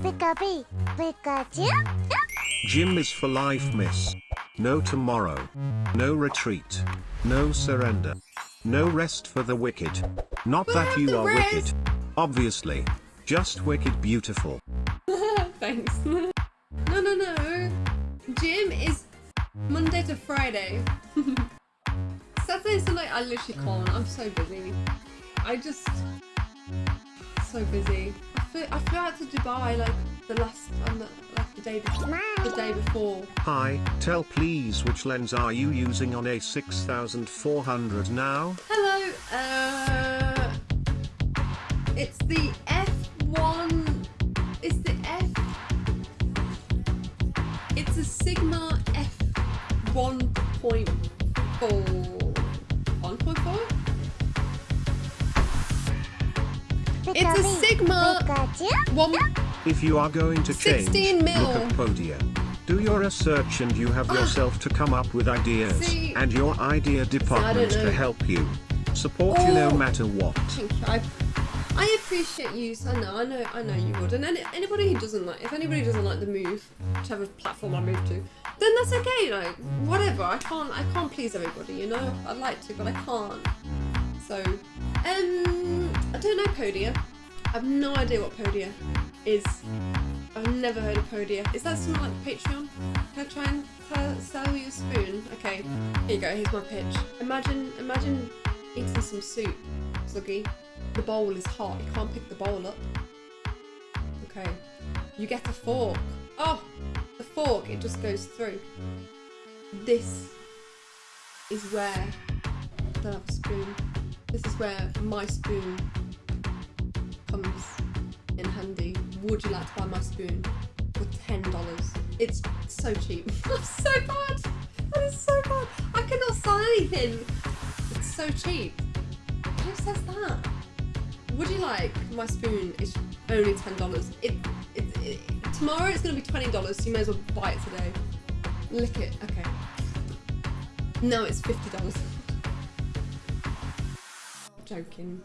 Pikachu, Pikachu. Gym is for life, miss. No tomorrow. No retreat. No surrender. No rest for the wicked. Not that you are rest. wicked. Obviously. Just wicked beautiful. Thanks. no, no, no. Gym is Monday to Friday. Saturday and Sunday, I literally can't. I'm so busy. I just so busy. I flew, I flew out to Dubai like the last, um, the, like the day before. The day before. Hi, tell please which lens are you using on a 6400 now? Hello. Uh, it's the F1. It's the F. It's a Sigma F 1.4. It's a Sigma one. If you are going to change, 16 mil. look at Podia. Do your research and you have ah. yourself to come up with ideas See- and your idea department to help you. Support you no Oh. matter what. Thank you. I, I appreciate you. I know, I know, I know you would. And any, anybody who doesn't like, if anybody doesn't like the move, whichever platform I move to, then that's okay. Like whatever. I can't, I can't please everybody. You know, I'd like to, but I can't. So, um, I don't know Podia. I have no idea what Podia is. I've never heard of Podia. Is that something like Patreon? Can I try and tell, sell you a spoon? Okay, here you go. Here's my pitch. Imagine, imagine eating some soup, Zuggy. The bowl is hot. You can't pick the bowl up. Okay. You get a fork. Oh, the fork. It just goes through. This is where a spoon. This is where my spoon comes in handy. Would you like to buy my spoon for ten dollars? It's so cheap. I'm so bad. That is so bad. I cannot sell anything. It's so cheap. Who says that? Would you like my spoon? Is only ten dollars. It, it, it tomorrow it's gonna be twenty dollars. So you may as well buy it today. Lick it. Okay. No, it's fifty dollars. Joking.